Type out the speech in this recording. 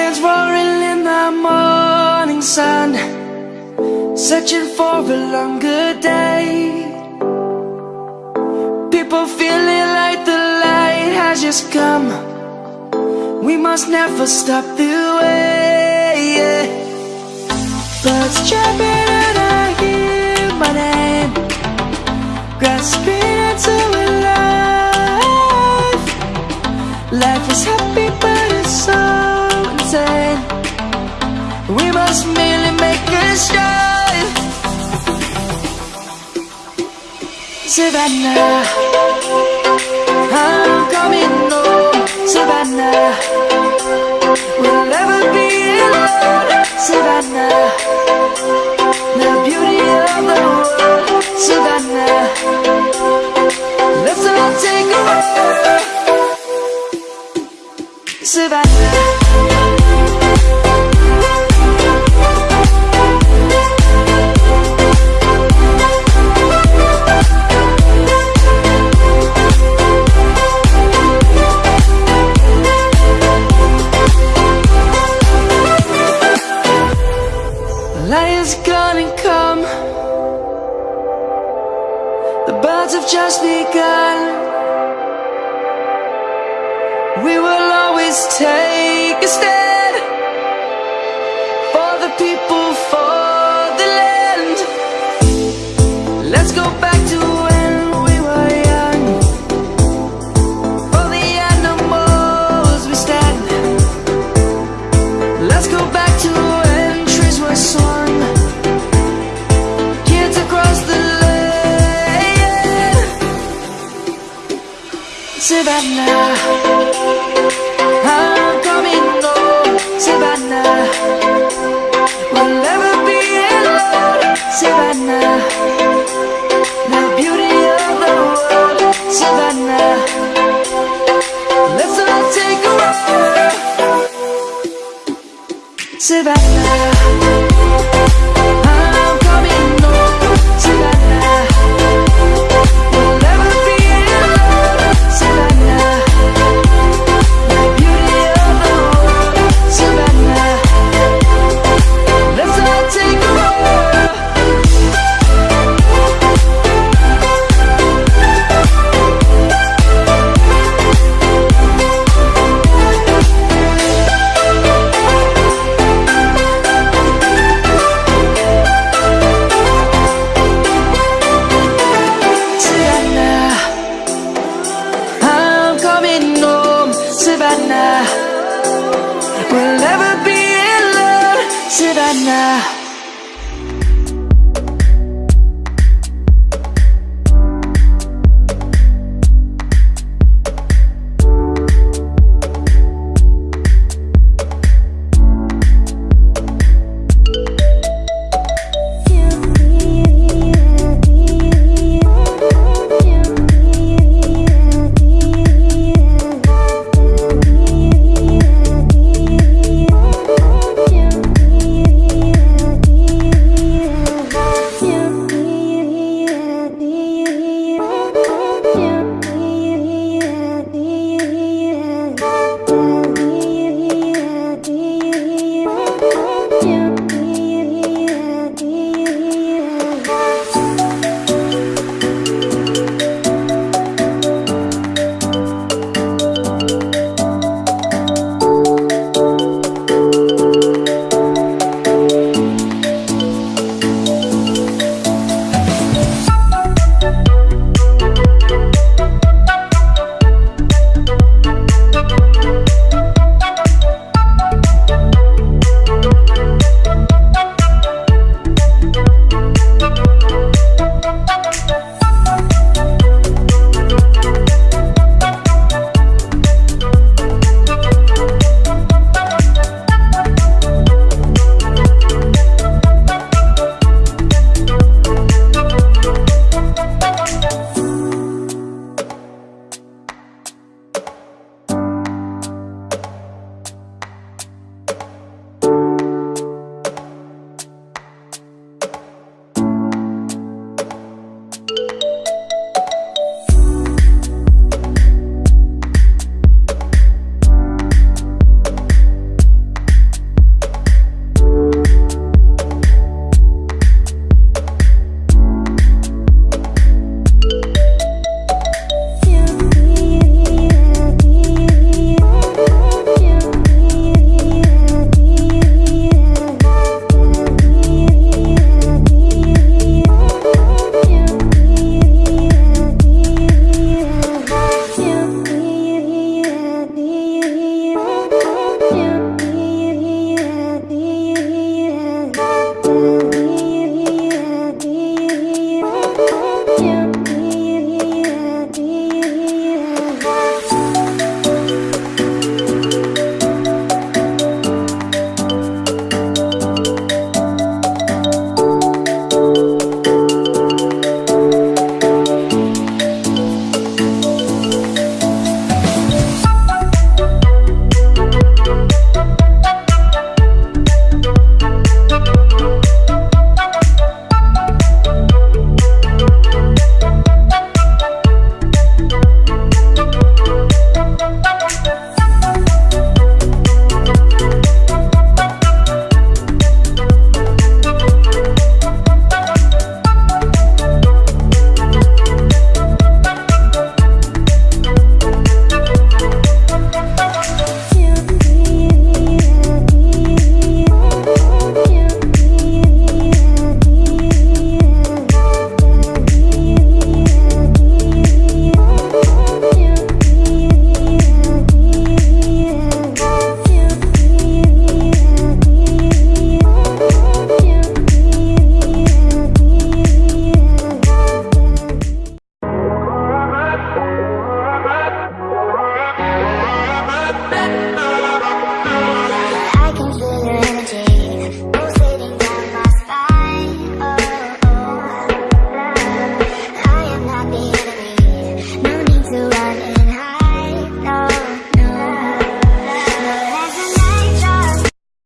lions roaring in the morning sun Searching for a longer day. People feeling like the light has just come. We must never stop the way Birds chirping us make us Savannah words have just begun. We will always take a step. that now you.